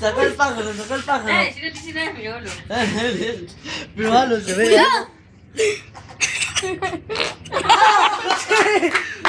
Sacó el pájaro, sacó el pájaro. Eh, si no te nada, probalo. probalo, ah, se ve!